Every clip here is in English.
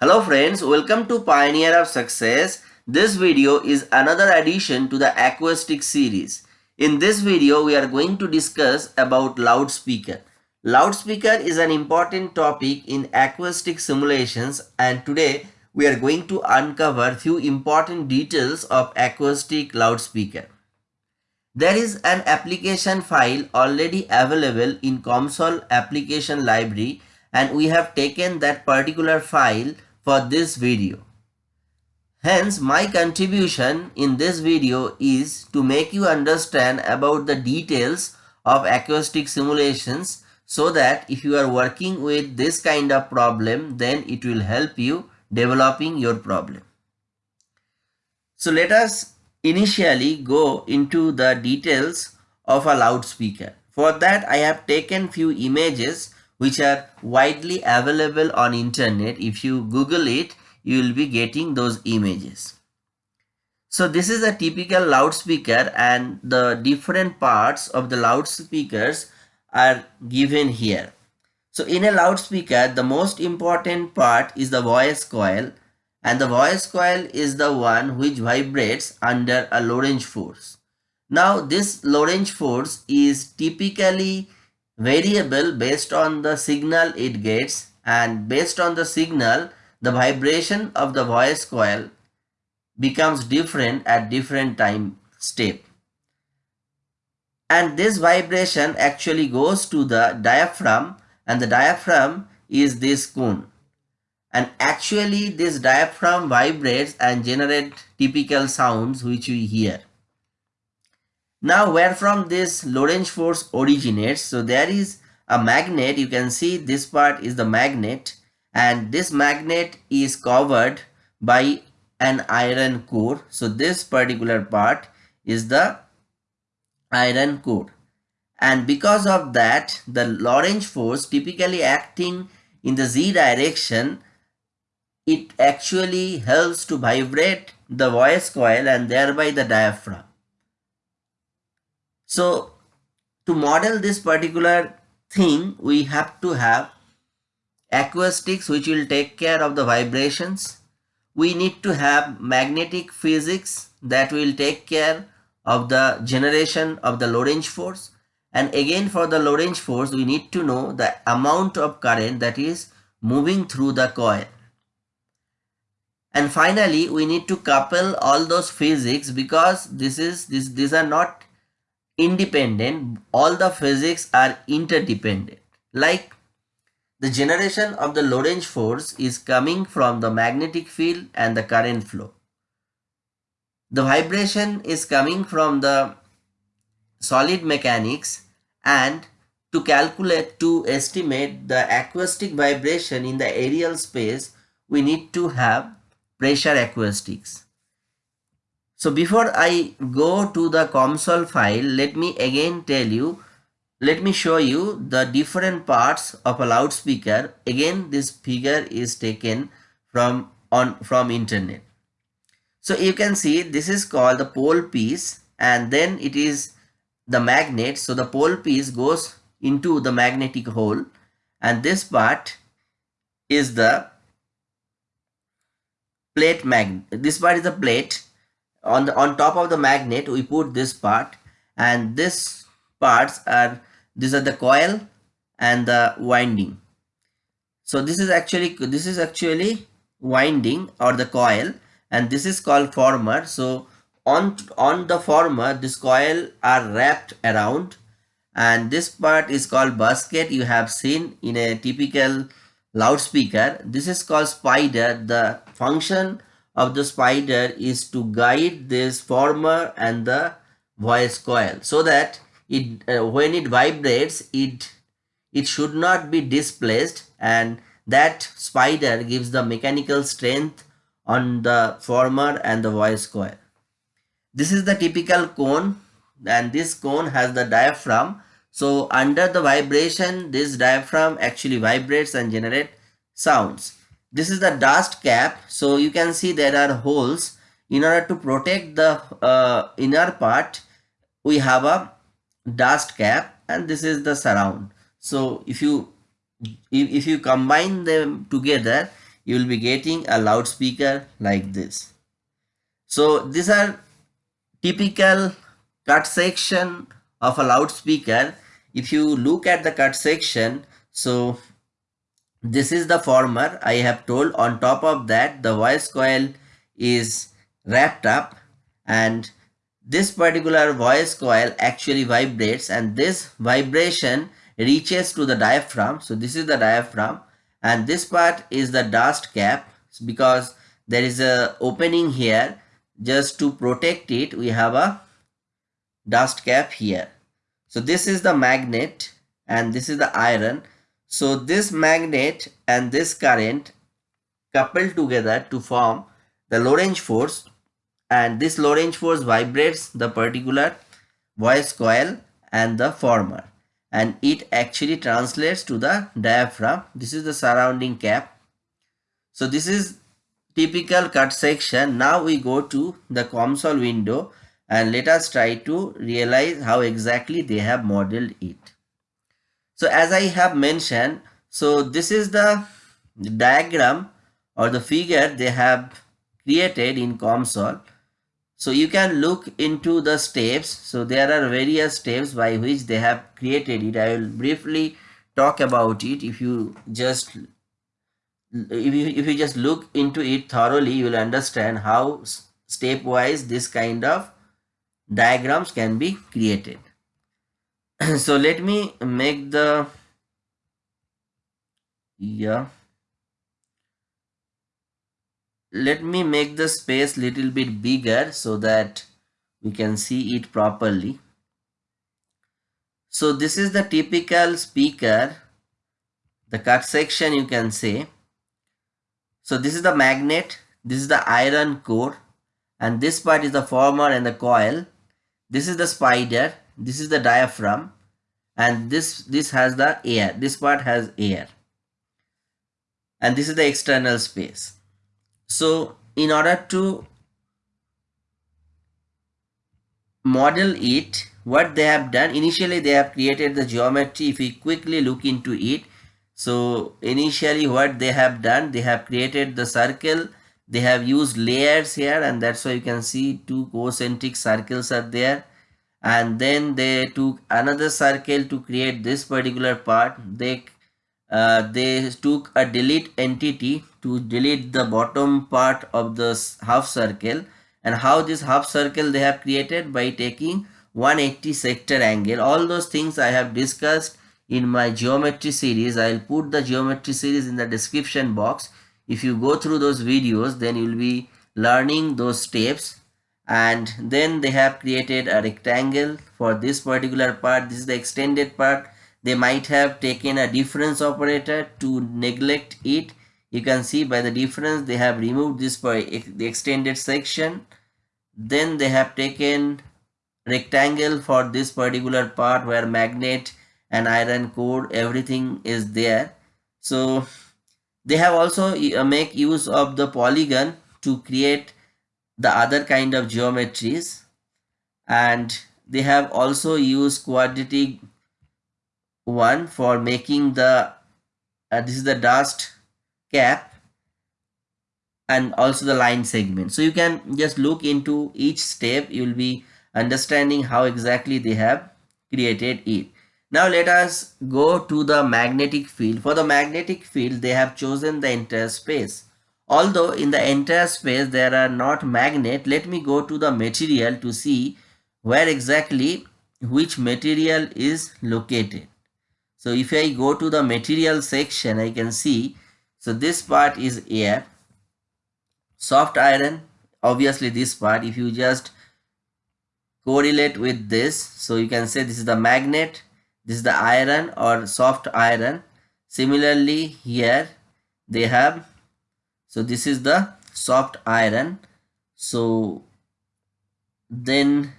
Hello friends, welcome to Pioneer of Success. This video is another addition to the acoustic series. In this video, we are going to discuss about loudspeaker. Loudspeaker is an important topic in acoustic simulations and today we are going to uncover few important details of acoustic loudspeaker. There is an application file already available in COMSOL application library and we have taken that particular file for this video. Hence, my contribution in this video is to make you understand about the details of acoustic simulations so that if you are working with this kind of problem, then it will help you developing your problem. So let us initially go into the details of a loudspeaker. For that I have taken few images which are widely available on internet. If you Google it, you will be getting those images. So this is a typical loudspeaker and the different parts of the loudspeakers are given here. So in a loudspeaker, the most important part is the voice coil and the voice coil is the one which vibrates under a Lorentz force. Now this Lorentz force is typically variable based on the signal it gets and based on the signal the vibration of the voice coil becomes different at different time step. And this vibration actually goes to the diaphragm and the diaphragm is this cone and actually this diaphragm vibrates and generate typical sounds which we hear now where from this Lorentz force originates, so there is a magnet, you can see this part is the magnet and this magnet is covered by an iron core. So this particular part is the iron core and because of that the Lorentz force typically acting in the z direction it actually helps to vibrate the voice coil and thereby the diaphragm. So to model this particular thing, we have to have acoustics which will take care of the vibrations. We need to have magnetic physics that will take care of the generation of the Lorentz force. And again for the Lorentz force, we need to know the amount of current that is moving through the coil. And finally, we need to couple all those physics because this is this these are not independent, all the physics are interdependent. Like the generation of the Lorentz force is coming from the magnetic field and the current flow. The vibration is coming from the solid mechanics and to calculate to estimate the acoustic vibration in the aerial space we need to have pressure acoustics. So before I go to the COMSOL file, let me again tell you, let me show you the different parts of a loudspeaker. Again, this figure is taken from on from internet. So you can see this is called the pole piece and then it is the magnet. So the pole piece goes into the magnetic hole and this part is the plate magnet. This part is the plate on the on top of the magnet we put this part and this parts are these are the coil and the winding. So this is actually this is actually winding or the coil and this is called former. So on on the former this coil are wrapped around and this part is called basket. You have seen in a typical loudspeaker this is called spider. The function of the spider is to guide this former and the voice coil so that it uh, when it vibrates it it should not be displaced and that spider gives the mechanical strength on the former and the voice coil. This is the typical cone and this cone has the diaphragm. So under the vibration this diaphragm actually vibrates and generate sounds this is the dust cap so you can see there are holes in order to protect the uh, inner part we have a dust cap and this is the surround so if you if, if you combine them together you will be getting a loudspeaker like this. So these are typical cut section of a loudspeaker. If you look at the cut section, so this is the former I have told on top of that the voice coil is wrapped up and this particular voice coil actually vibrates and this vibration reaches to the diaphragm. So this is the diaphragm and this part is the dust cap because there is a opening here just to protect it we have a dust cap here. So this is the magnet and this is the iron. So this magnet and this current couple together to form the Lorentz force and this Lorentz force vibrates the particular voice coil and the former and it actually translates to the diaphragm. This is the surrounding cap. So this is typical cut section. Now we go to the COMSOL window and let us try to realize how exactly they have modeled it. So as I have mentioned, so this is the diagram or the figure they have created in COMSOL so you can look into the steps. So there are various steps by which they have created it. I will briefly talk about it. If you just if you, if you just look into it thoroughly, you will understand how stepwise this kind of diagrams can be created. so let me make the yeah let me make the space little bit bigger so that we can see it properly. So this is the typical speaker, the cut section you can say. So this is the magnet, this is the iron core and this part is the former and the coil. This is the spider, this is the diaphragm and this, this has the air, this part has air. And this is the external space. So in order to model it, what they have done, initially they have created the geometry. If we quickly look into it, so initially what they have done, they have created the circle. They have used layers here and that's why you can see two concentric circles are there. And then they took another circle to create this particular part. They uh, they took a delete entity to delete the bottom part of the half circle. And how this half circle they have created? By taking 180 sector angle. All those things i have discussed in my geometry series. I'll put the geometry series in the description box. If you go through those videos then you'll be learning those steps and then they have created a rectangle for this particular part. This is the extended part. They might have taken a difference operator to neglect it. You can see by the difference they have removed this by the extended section. Then they have taken rectangle for this particular part where magnet and iron core everything is there. So they have also uh, make use of the polygon to create the other kind of geometries. And they have also used quadratic one for making the uh, this is the dust cap and also the line segment. So you can just look into each step. You will be understanding how exactly they have created it. Now let us go to the magnetic field. For the magnetic field they have chosen the entire space although in the entire space there are not magnet let me go to the material to see where exactly which material is located so if I go to the material section, I can see, so this part is air, soft iron, obviously this part, if you just correlate with this, so you can say this is the magnet, this is the iron or soft iron. Similarly here they have, so this is the soft iron. So then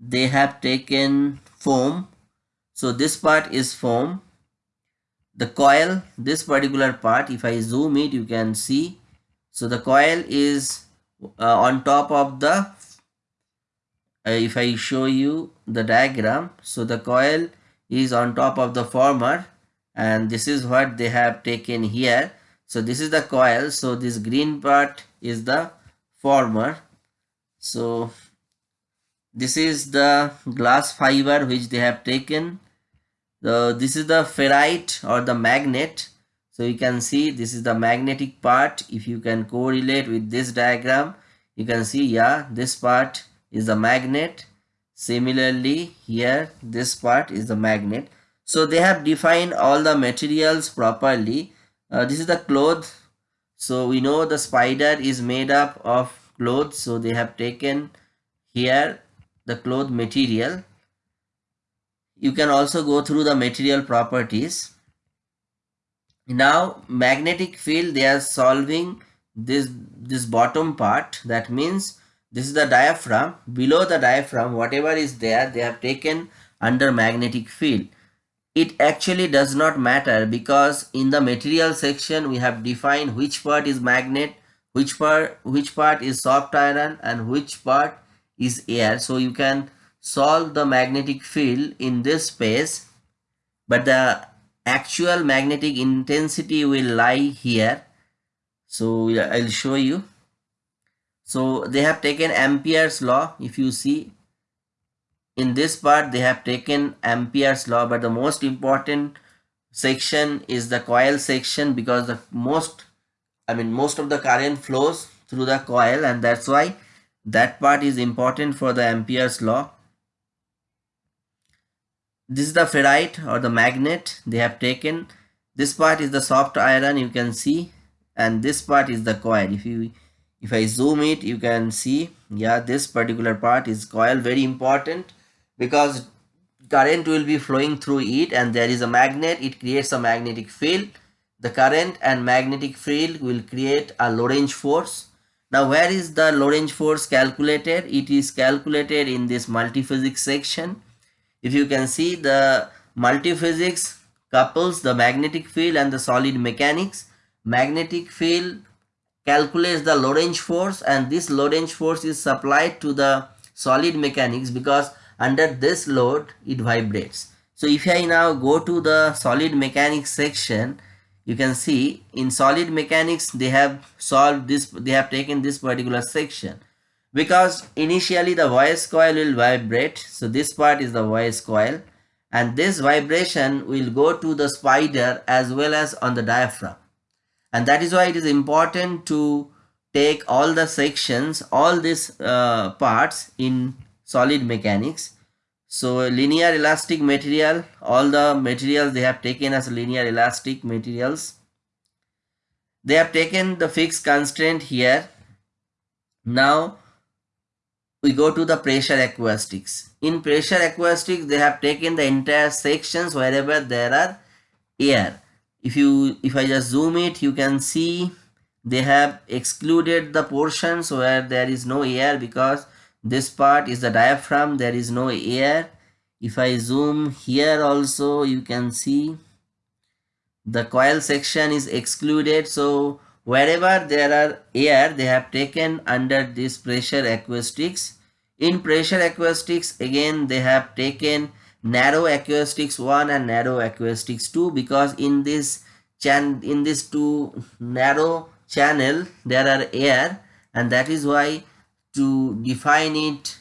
they have taken foam so this part is foam. The coil, this particular part, if I zoom it, you can see. So the coil is uh, on top of the, uh, if I show you the diagram, so the coil is on top of the former and this is what they have taken here. So this is the coil. So this green part is the former. So this is the glass fiber which they have taken. So this is the ferrite or the magnet. So you can see this is the magnetic part. If you can correlate with this diagram you can see yeah this part is the magnet. Similarly here this part is the magnet. So they have defined all the materials properly uh, this is the cloth so we know the spider is made up of cloth so they have taken here the cloth material. You can also go through the material properties. Now magnetic field they are solving this this bottom part. That means this is the diaphragm. Below the diaphragm whatever is there they have taken under magnetic field it actually does not matter because in the material section we have defined which part is magnet which part which part is soft iron and which part is air. So you can solve the magnetic field in this space but the actual magnetic intensity will lie here. So I'll show you. So they have taken Ampere's law. If you see in this part they have taken Ampere's law but the most important section is the coil section because the most I mean most of the current flows through the coil and that's why that part is important for the Ampere's law. This is the ferrite or the magnet they have taken. This part is the soft iron you can see and this part is the coil. If you if i zoom it you can see yeah this particular part is coil. Very important because current will be flowing through it and there is a magnet it creates a magnetic field. The current and magnetic field will create a lorentz force. Now where is the lorentz force calculated? It is calculated in this multiphysics section. If you can see the multiphysics couples the magnetic field and the solid mechanics. Magnetic field calculates the Lorentz force and this Lorentz force is supplied to the solid mechanics because under this load it vibrates. So if I now go to the solid mechanics section you can see in solid mechanics they have solved this they have taken this particular section. Because initially the voice coil will vibrate so this part is the voice coil and this vibration will go to the spider as well as on the diaphragm. And that is why it is important to take all the sections all these uh, parts in solid mechanics so linear elastic material all the materials they have taken as linear elastic materials they have taken the fixed constraint here now we go to the pressure acoustics. In pressure acoustics, they have taken the entire sections wherever there are air. If you, if I just zoom it, you can see they have excluded the portions where there is no air because this part is the diaphragm, there is no air. If I zoom here also, you can see the coil section is excluded. So wherever there are air they have taken under this pressure acoustics in pressure acoustics again they have taken narrow acoustics 1 and narrow acoustics 2 because in this chan in this two narrow channel there are air and that is why to define it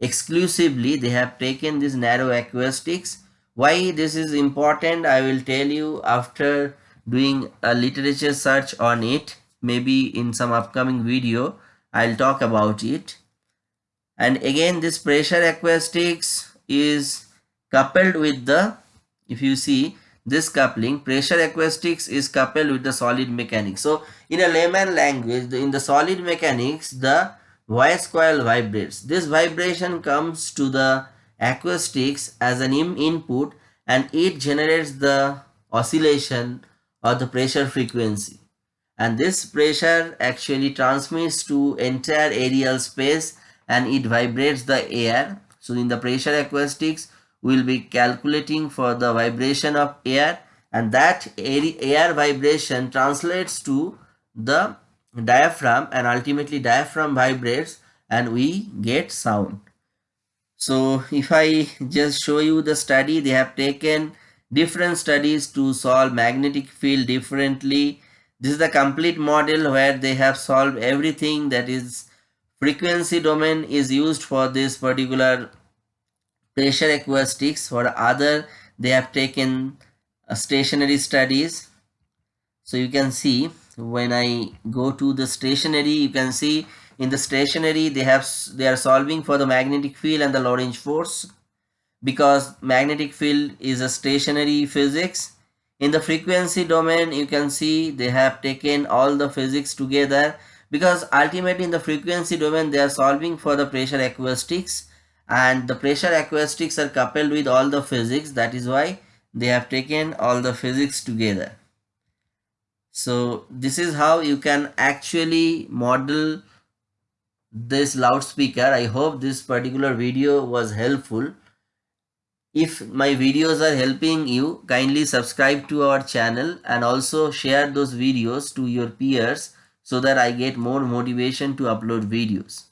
exclusively they have taken this narrow acoustics. Why this is important i will tell you after doing a literature search on it maybe in some upcoming video I'll talk about it. And again this pressure acoustics is coupled with the if you see this coupling pressure acoustics is coupled with the solid mechanics. So in a layman language in the solid mechanics the voice coil vibrates. This vibration comes to the acoustics as an input and it generates the oscillation or the pressure frequency. And this pressure actually transmits to entire aerial space and it vibrates the air. So in the pressure acoustics we'll be calculating for the vibration of air and that air vibration translates to the diaphragm and ultimately diaphragm vibrates and we get sound so if i just show you the study they have taken different studies to solve magnetic field differently This is the complete model where they have solved everything that is frequency domain is used for this particular pressure acoustics. For other, they have taken stationary studies. So you can see when I go to the stationary, you can see in the stationary they have they are solving for the magnetic field and the Lorentz force. Because magnetic field is a stationary physics. In the frequency domain you can see they have taken all the physics together. Because ultimately in the frequency domain they are solving for the pressure acoustics. And the pressure acoustics are coupled with all the physics. That is why they have taken all the physics together so this is how you can actually model this loudspeaker i hope this particular video was helpful if my videos are helping you, kindly subscribe to our channel and also share those videos to your peers so that I get more motivation to upload videos.